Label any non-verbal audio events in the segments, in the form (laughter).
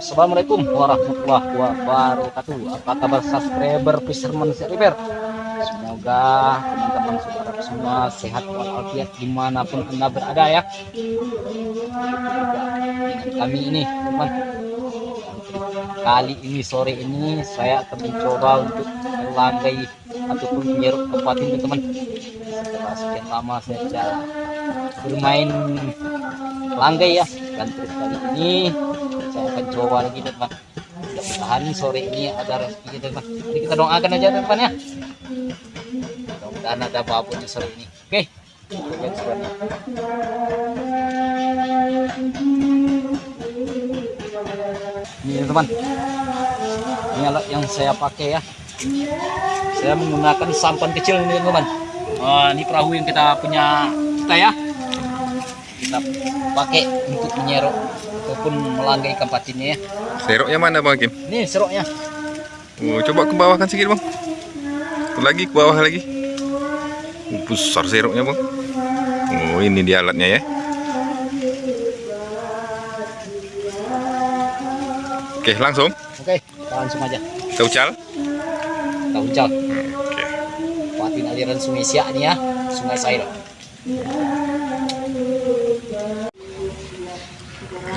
Assalamualaikum warahmatullahi wabarakatuh. Apa kabar subscriber Fisherman River Semoga teman-teman saudara semua sehat walafiat di mana pun anda berada ya. Dengan kami ini teman. Kali ini sore ini saya akan mencoba untuk melanggai ataupun menyeruk kabupaten teman. Setelah sekian lama saya tidak bermain langgai ya. Dan kali ini coba lagi teman mudah-mudahan sore ini ada rezeki teman jadi kita doakan aja teman ya. Mudah-mudahan ada babonnya sore ini. Oke. Ini teman. Ini alat yang saya pakai ya. Saya menggunakan sampan kecil ini teman. Oh, ini perahu yang kita punya kita ya. Kita pakai untuk menyerok ataupun melanggai ikan patinnya ya. Seroknya mana Bang Kim? Ini seroknya. Oh, coba ke bawah kan sedikit Bang. Lagi ke bawah lagi. Oh, besar seroknya Bang. Oh, ini dia alatnya ya. Oke, langsung. Oke, langsung aja. Kita ucal. Kita ucal. Oke. Patin aliran sungai Siak ini ya, sungai Sairo.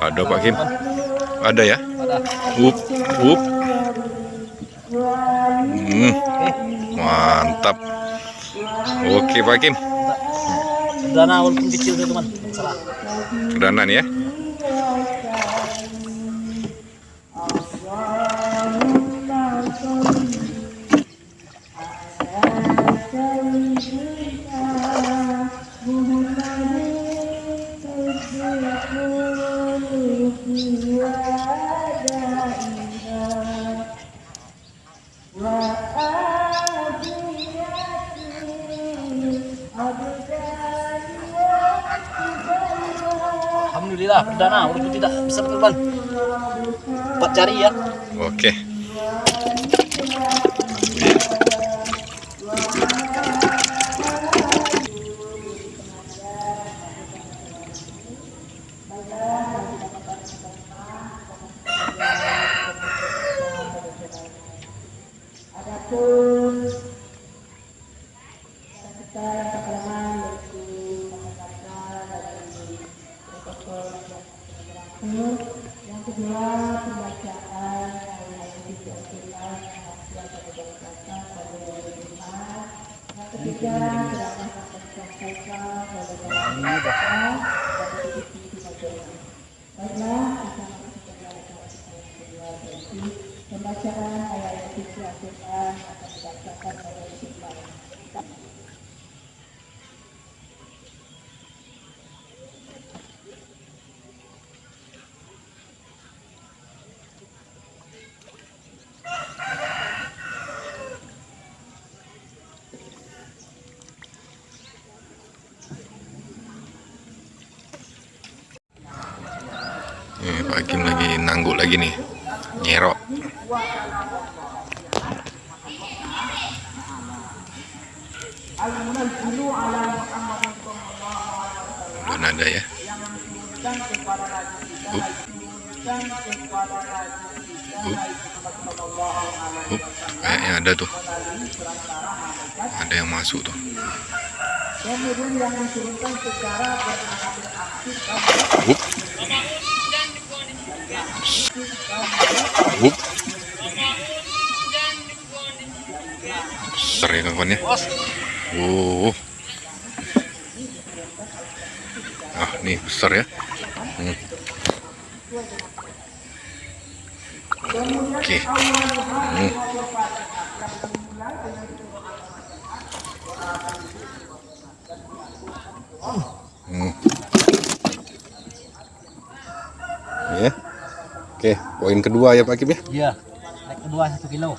ada Pak Kim. Ada ya? Ada. Up, up. Hmm, mantap. Oke Pak Kim. Dana walaupun kecil tuh teman, salah. Kedanan ya. Alhamdulillah perdana walaupun tidak bisa teman. Empat jari ya. Oke. yang pembacaan ayat 13 Al-Quran akan dibacakan oleh Hakim lagi nangguk lagi nih. Nyerok. Belum ada ya. Up. Up. Up. Kayaknya ada tuh. Ada yang masuk tuh. Up. Up. Besar ya kawannya. Oh. Ah, nih besar ya. Hmm. Oke. Hmm. Hmm. Ya. Oke, poin kedua ya Pak Kim ya. Iya. Kedua satu kilo.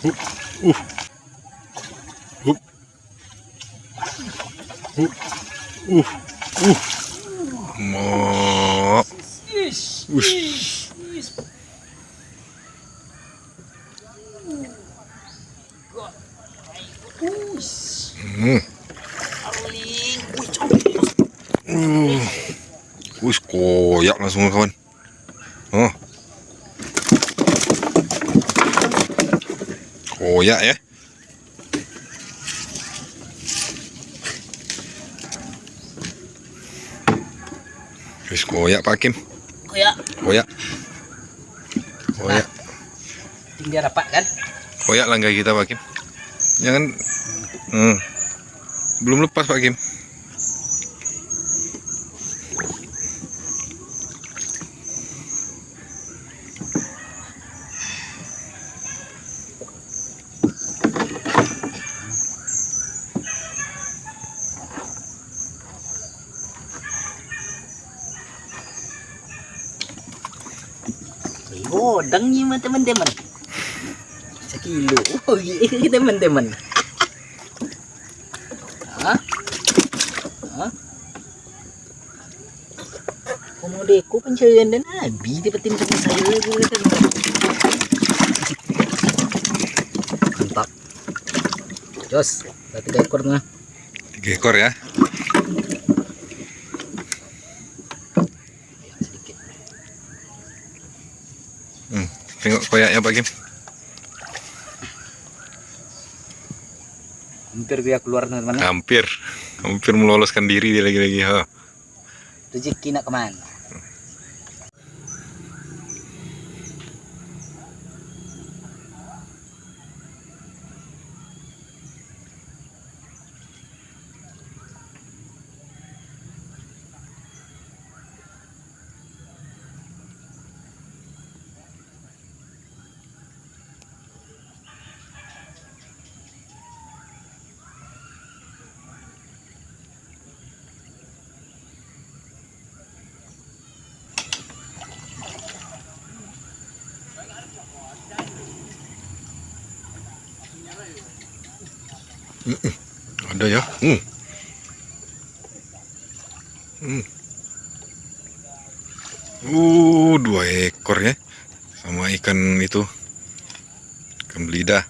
Oke. Mo. Ush. Hmm. Uh. Wih, koyak langsung kawan. Oh. Koyak ya. Wis koyak Pak Kim. Ya. Koyak. Koyak. Tinggi dapat kan? Koyak langgai kita Pak Kim. Jangan hmm. Belum lepas Pak Kim. Godang ni mah teman-teman. Sekilo. Oh iya teman-teman. Hah? Pencarian dan habis dapetin sama saya gue Mantap. Jos, udah tiga ekor. Tiga ekor ya. Sedikit. Hmm. Tengok koyaknya Pak Kim. Hampir dia keluar teman-teman. Hampir. Hampir meloloskan diri dia lagi-lagi. Ha. Rezeki nak ke mana? Ada ya. Hmm. Hmm. Uh, dua ekor ya. Sama ikan itu. Ikan belida.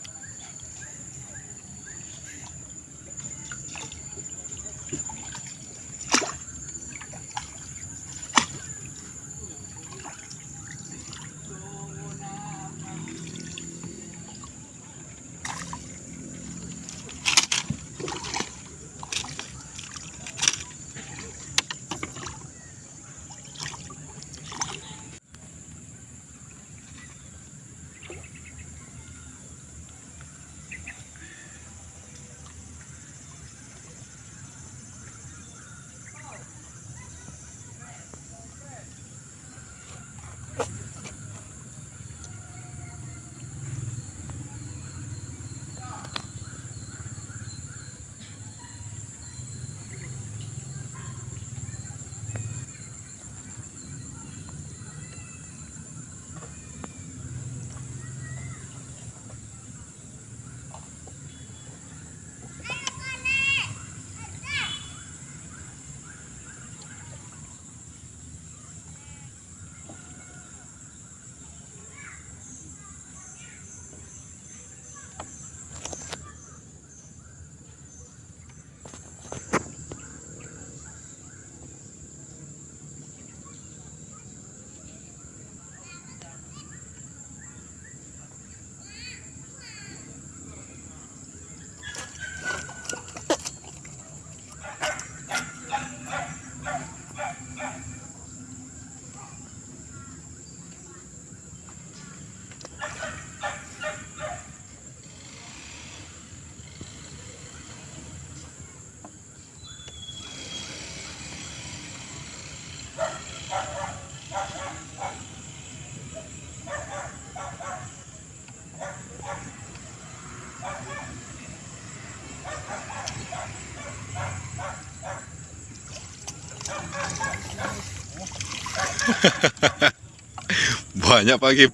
(laughs) Banyak Pak Kim.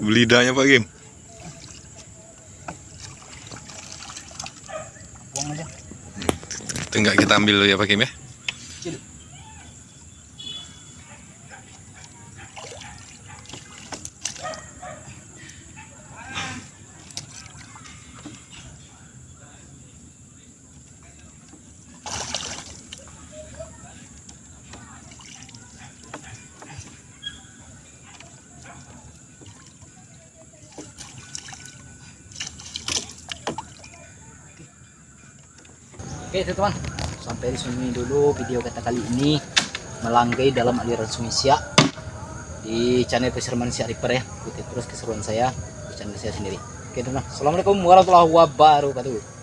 Belidanya Pak Kim. Tenggak kita ambil dulu ya Pak Kim ya. Oke teman-teman, sampai di sini dulu video kita kali ini melanggai dalam aliran Sungai Siak di channel Fisherman Siak Reaper ya. Ikuti terus keseruan saya di channel saya sendiri. Oke teman-teman, Assalamualaikum warahmatullahi wabarakatuh.